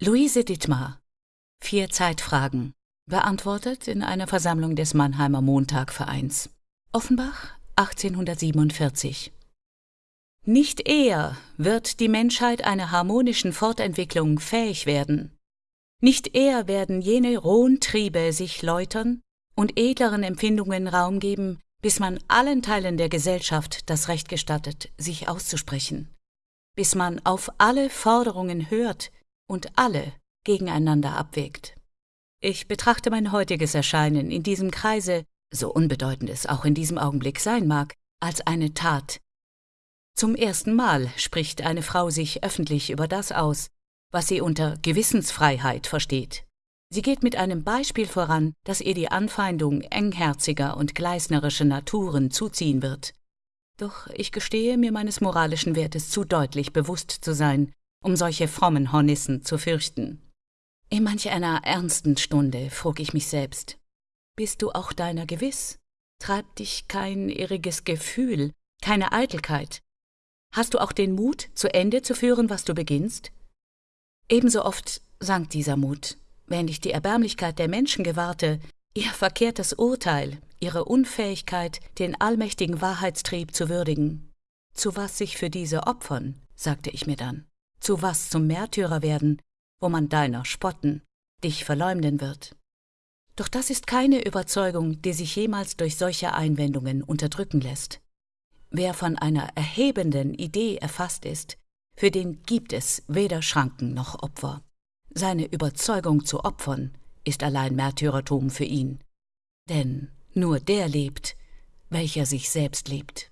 Luise Dittmar. Vier Zeitfragen. Beantwortet in einer Versammlung des Mannheimer Montagvereins. Offenbach, 1847. Nicht eher wird die Menschheit einer harmonischen Fortentwicklung fähig werden. Nicht eher werden jene rohen Triebe sich läutern und edleren Empfindungen Raum geben, bis man allen Teilen der Gesellschaft das Recht gestattet, sich auszusprechen, bis man auf alle Forderungen hört und alle gegeneinander abwägt. Ich betrachte mein heutiges Erscheinen in diesem Kreise, so unbedeutend es auch in diesem Augenblick sein mag, als eine Tat. Zum ersten Mal spricht eine Frau sich öffentlich über das aus, was sie unter Gewissensfreiheit versteht. Sie geht mit einem Beispiel voran, das ihr die Anfeindung engherziger und gleisnerischer Naturen zuziehen wird. Doch ich gestehe mir meines moralischen Wertes zu deutlich bewusst zu sein, um solche frommen Hornissen zu fürchten. In manch einer ernsten Stunde frug ich mich selbst, bist du auch deiner gewiss? Treibt dich kein irriges Gefühl, keine Eitelkeit? Hast du auch den Mut, zu Ende zu führen, was du beginnst? Ebenso oft sank dieser Mut, wenn ich die Erbärmlichkeit der Menschen gewahrte, ihr verkehrtes Urteil, ihre Unfähigkeit, den allmächtigen Wahrheitstrieb zu würdigen. Zu was sich für diese opfern, sagte ich mir dann, zu was zum Märtyrer werden, wo man deiner spotten, dich verleumden wird. Doch das ist keine Überzeugung, die sich jemals durch solche Einwendungen unterdrücken lässt. Wer von einer erhebenden Idee erfasst ist, für den gibt es weder Schranken noch Opfer. Seine Überzeugung zu opfern ist allein Märtyrertum für ihn. Denn nur der lebt, welcher sich selbst liebt.